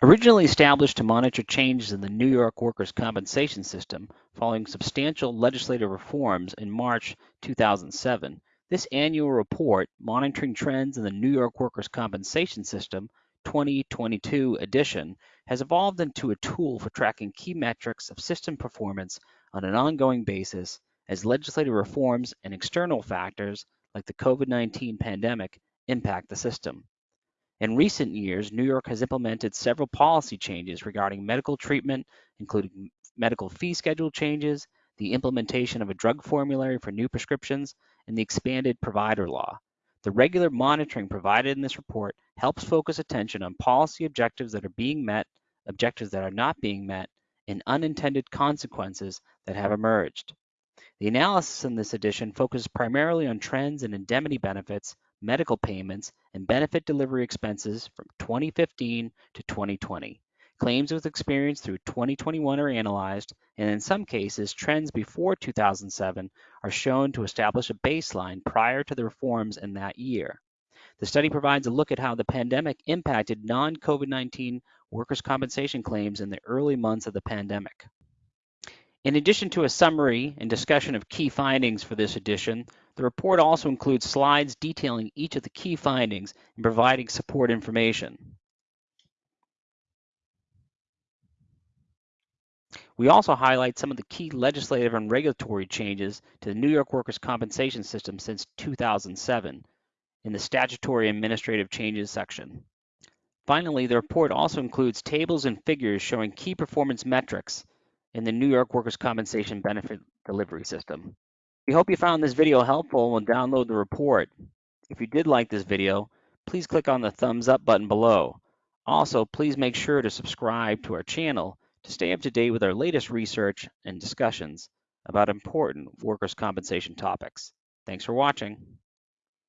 Originally established to monitor changes in the New York workers' compensation system following substantial legislative reforms in March 2007, this annual report, Monitoring Trends in the New York Workers' Compensation System 2022 edition, has evolved into a tool for tracking key metrics of system performance on an ongoing basis as legislative reforms and external factors like the COVID-19 pandemic impact the system. In recent years, New York has implemented several policy changes regarding medical treatment, including medical fee schedule changes, the implementation of a drug formulary for new prescriptions, and the expanded provider law. The regular monitoring provided in this report helps focus attention on policy objectives that are being met, objectives that are not being met, and unintended consequences that have emerged. The analysis in this edition focuses primarily on trends in indemnity benefits medical payments, and benefit delivery expenses from 2015 to 2020. Claims with experience through 2021 are analyzed, and in some cases, trends before 2007 are shown to establish a baseline prior to the reforms in that year. The study provides a look at how the pandemic impacted non COVID 19 workers' compensation claims in the early months of the pandemic. In addition to a summary and discussion of key findings for this edition, the report also includes slides detailing each of the key findings and providing support information. We also highlight some of the key legislative and regulatory changes to the New York workers' compensation system since 2007 in the statutory administrative changes section. Finally, the report also includes tables and figures showing key performance metrics in the New York Workers' Compensation Benefit Delivery System. We hope you found this video helpful and will download the report. If you did like this video, please click on the thumbs up button below. Also, please make sure to subscribe to our channel to stay up to date with our latest research and discussions about important workers' compensation topics. Thanks for watching.